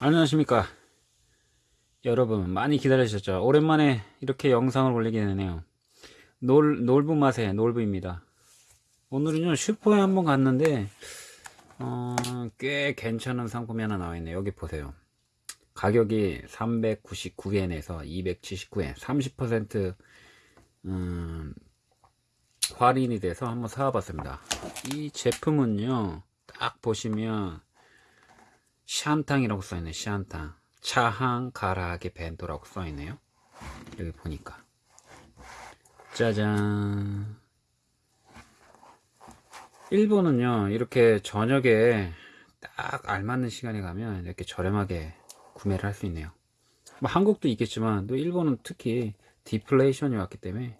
안녕하십니까. 여러분 많이 기다리셨죠? 오랜만에 이렇게 영상을 올리게 되네요. 놀, 놀부 맛의 놀부입니다. 오늘은요 슈퍼에 한번 갔는데 어, 꽤 괜찮은 상품이 하나 나와 있네요. 여기 보세요. 가격이 399엔에서 279엔 30% 음, 할인이 돼서 한번 사와봤습니다. 이 제품은요 딱 보시면 샨탕이라고 써있네 샨탕. 차항 가라하게 벤토라고 써있네요. 여기 보니까. 짜잔. 일본은요 이렇게 저녁에 딱 알맞는 시간에 가면 이렇게 저렴하게 구매를 할 수 있네요. 뭐 한국도 있겠지만 또 일본은 특히 디플레이션이 왔기 때문에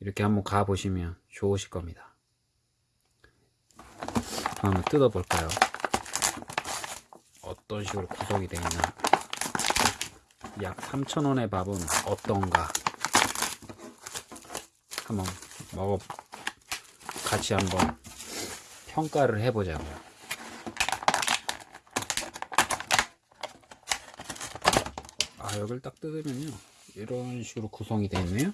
이렇게 한번 가보시면 좋으실 겁니다. 한번 뜯어 볼까요 어떤 식으로 구성이 되어 있나. 약 3,000원의 밥은 어떤가. 한번 먹어 같이 한번 평가를 해보자고요. 아 여기를 딱 뜯으면요. 이런 식으로 구성이 되어 있네요.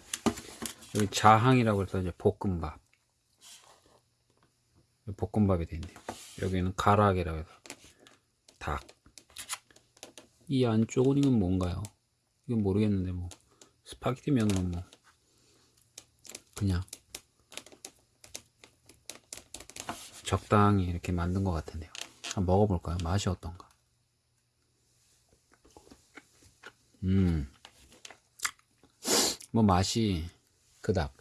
여기 자항이라고 해서 이제 볶음밥. 볶음밥이 되어 있네요 여기는 唐揚げ라고 해서 닭. 이 안쪽은 이건 뭔가요? 이건 모르겠는데 뭐 스파게티 면으로 뭐 그냥 적당히 이렇게 만든 것 같은데요. 한번 먹어볼까요? 맛이 어떤가? 음, 뭐 맛이 그닥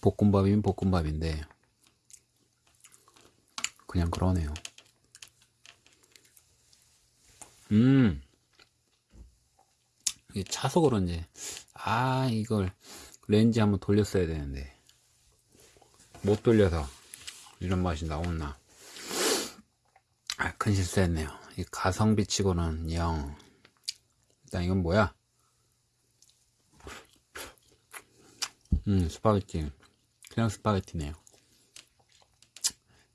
볶음밥이면 볶음밥인데 그냥 그러네요. 음, 이게 차서 그런지, 아, 이걸 렌즈 한번 돌렸어야 되는데, 못 돌려서 이런 맛이 나왔나. 아, 큰 실수했네요. 이 가성비 치고는 영. 일단 이건 뭐야? 음, 스파게티. 그냥 스파게티네요.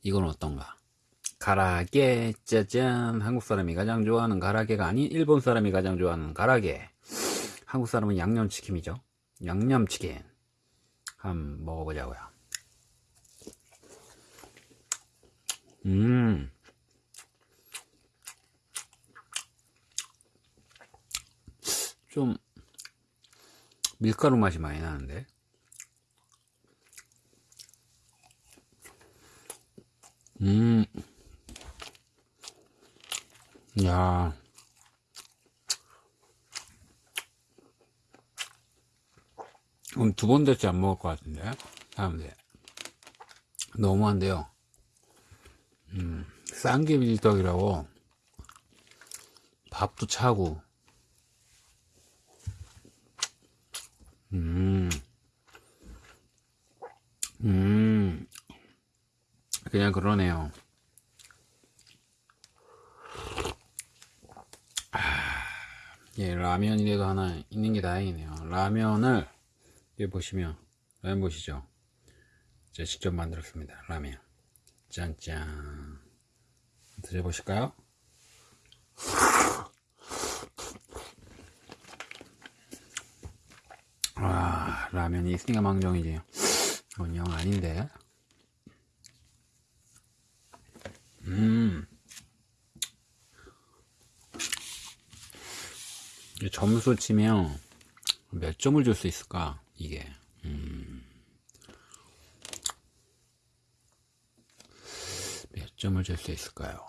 이건 어떤가? 唐揚げ 짜잔 한국 사람이 가장 좋아하는 唐揚げ가 아닌 일본 사람이 가장 좋아하는 唐揚げ. 한국 사람은 양념치킨이죠. 양념치킨. 한번 먹어보자고요. 음. 좀 밀가루 맛이 많이 나는데. 음, 야, 그럼 두 번 됐지 안 먹을 것 같은데, 사람들. 너무한데요. 음, 쌍게 밀떡이라고, 밥도 차고, 음, 음, 그냥 그러네요. 예, 라면이라도 하나 있는 게 다행이네요. 라면을 여기 보시면 라면 보시죠. 제가 직접 만들었습니다. 라면. 짠짠. 드셔보실까요? 아, 라면이 있으니까 망정이지. 이건 영 아닌데. 음. 점수 치면 몇 점을 줄 수 있을까? 이게. 음. 몇 점을 줄 수 있을까요?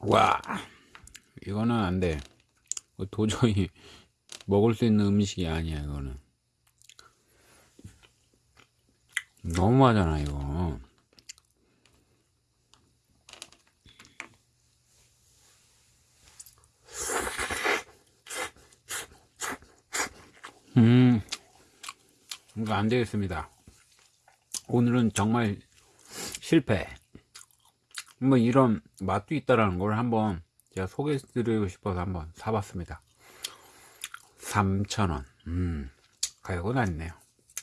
와, 이거는 안 돼. 도저히 먹을 수 있는 음식이 아니야, 이거는. 너무하잖아 이거 음, 이거 안 되겠습니다. 오늘은 정말 실패. 뭐 이런 맛도 있다라는 걸 한번 제가 소개해드리고 싶어서 한번 사봤습니다. 3,000원. 음, 가격은 아니네요.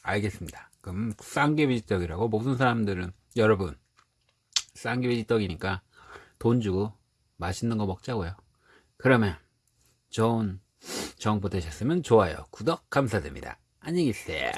알겠습니다. 그럼 쌍개비지떡이라고 모든 사람들은 여러분 쌍개비지떡이니까 돈 주고 맛있는 거 먹자고요. 그러면 좋은 정보 되셨으면 좋아요, 구독 감사드립니다. 안녕히 계세요.